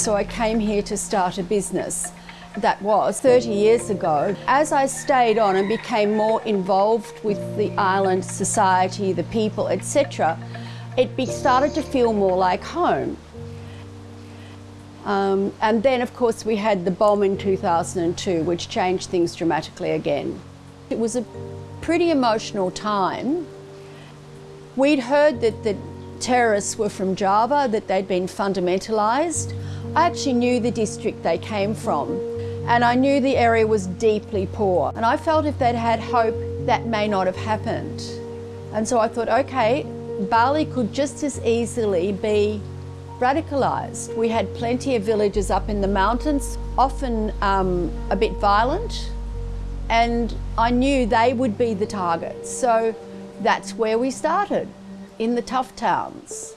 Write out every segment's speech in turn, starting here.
So I came here to start a business. That was 30 years ago. As I stayed on and became more involved with the island society, the people, etc., it started to feel more like home. Um, and then, of course, we had the bomb in 2002, which changed things dramatically again. It was a pretty emotional time. We'd heard that the terrorists were from Java, that they'd been fundamentalised. I actually knew the district they came from, and I knew the area was deeply poor. And I felt if they'd had hope, that may not have happened. And so I thought, okay, Bali could just as easily be radicalised. We had plenty of villages up in the mountains, often um, a bit violent, and I knew they would be the targets. So that's where we started, in the tough towns.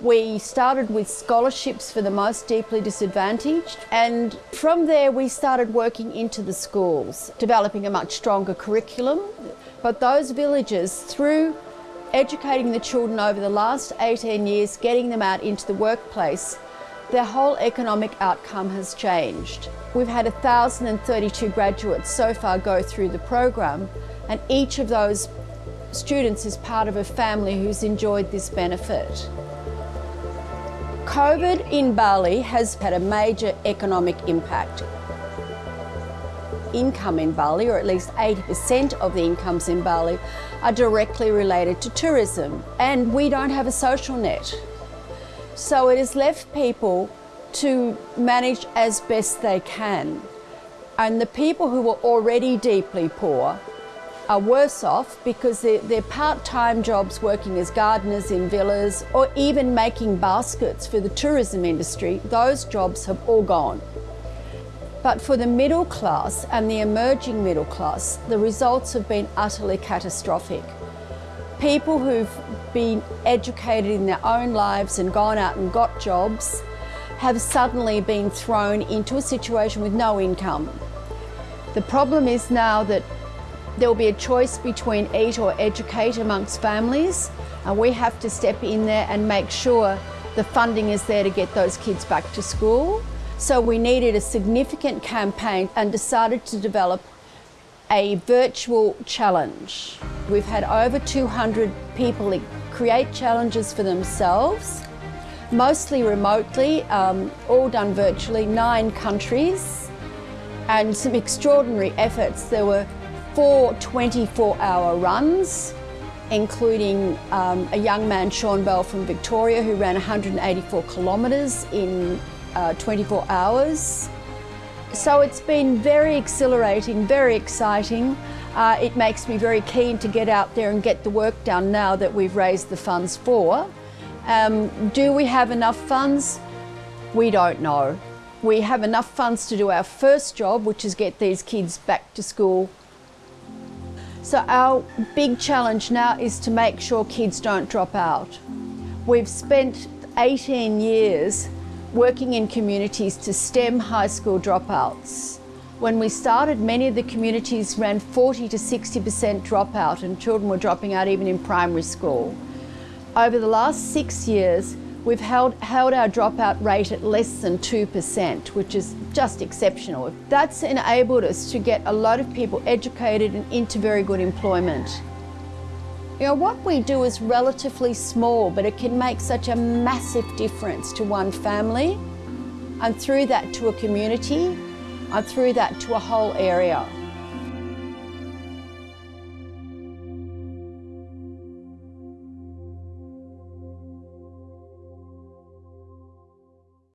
We started with scholarships for the most deeply disadvantaged, and from there we started working into the schools, developing a much stronger curriculum. But those villages, through educating the children over the last 18 years, getting them out into the workplace, their whole economic outcome has changed. We've had 1,032 graduates so far go through the program, and each of those students is part of a family who's enjoyed this benefit. COVID in Bali has had a major economic impact income in Bali, or at least 80% of the incomes in Bali, are directly related to tourism. And we don't have a social net. So it has left people to manage as best they can. And the people who were already deeply poor are worse off because they're, they're part-time jobs working as gardeners in villas or even making baskets for the tourism industry. Those jobs have all gone. But for the middle class and the emerging middle class, the results have been utterly catastrophic. People who've been educated in their own lives and gone out and got jobs have suddenly been thrown into a situation with no income. The problem is now that there will be a choice between eat or educate amongst families and we have to step in there and make sure the funding is there to get those kids back to school. So we needed a significant campaign and decided to develop a virtual challenge. We've had over 200 people create challenges for themselves, mostly remotely, um, all done virtually, nine countries, and some extraordinary efforts. There were four 24-hour runs, including um, a young man, Sean Bell from Victoria, who ran 184 kilometres in uh, 24 hours. So it's been very exhilarating, very exciting. Uh, it makes me very keen to get out there and get the work done now that we've raised the funds for. Um, do we have enough funds? We don't know. We have enough funds to do our first job, which is get these kids back to school. So our big challenge now is to make sure kids don't drop out. We've spent 18 years working in communities to stem high school dropouts. When we started, many of the communities ran 40 to 60% dropout and children were dropping out even in primary school. Over the last six years, we've held, held our dropout rate at less than 2%, which is just exceptional. That's enabled us to get a lot of people educated and into very good employment. You know, what we do is relatively small, but it can make such a massive difference to one family and through that to a community and through that to a whole area.